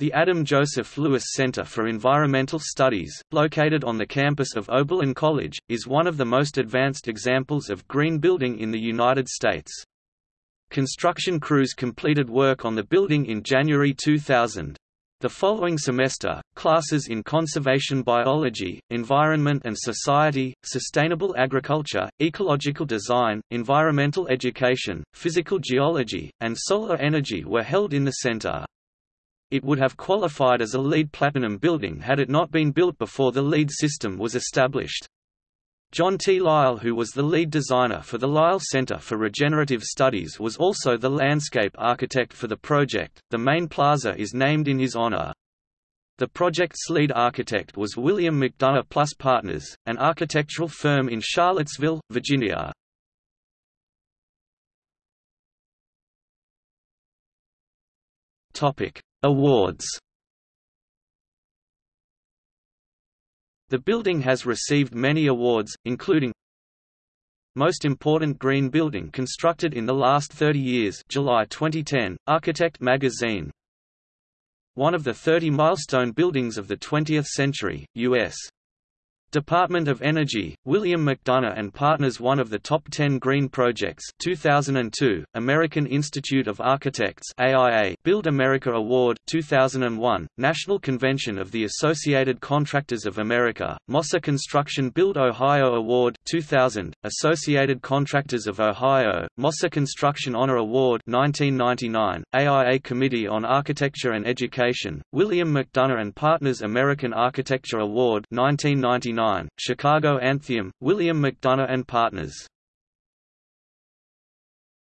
The Adam Joseph Lewis Center for Environmental Studies, located on the campus of Oberlin College, is one of the most advanced examples of green building in the United States. Construction crews completed work on the building in January 2000. The following semester, classes in conservation biology, environment and society, sustainable agriculture, ecological design, environmental education, physical geology, and solar energy were held in the center. It would have qualified as a LEED Platinum building had it not been built before the LEED system was established. John T. Lyle who was the lead designer for the Lyle Center for Regenerative Studies was also the landscape architect for the project. The main plaza is named in his honor. The project's lead architect was William McDonough Plus Partners, an architectural firm in Charlottesville, Virginia. Topic: Awards The building has received many awards, including Most Important Green Building Constructed in the Last 30 Years July 2010, Architect Magazine One of the 30 milestone buildings of the 20th century, U.S. Department of Energy, William McDonough and Partners One of the top 10 green projects 2002, American Institute of Architects AIA Build America Award 2001, National Convention of the Associated Contractors of America, Mosser Construction Build Ohio Award 2000, Associated Contractors of Ohio, Mosser Construction Honor Award 1999, AIA Committee on Architecture and Education, William McDonough and Partners American Architecture Award 1999 Chicago Athenaeum, William McDonough and Partners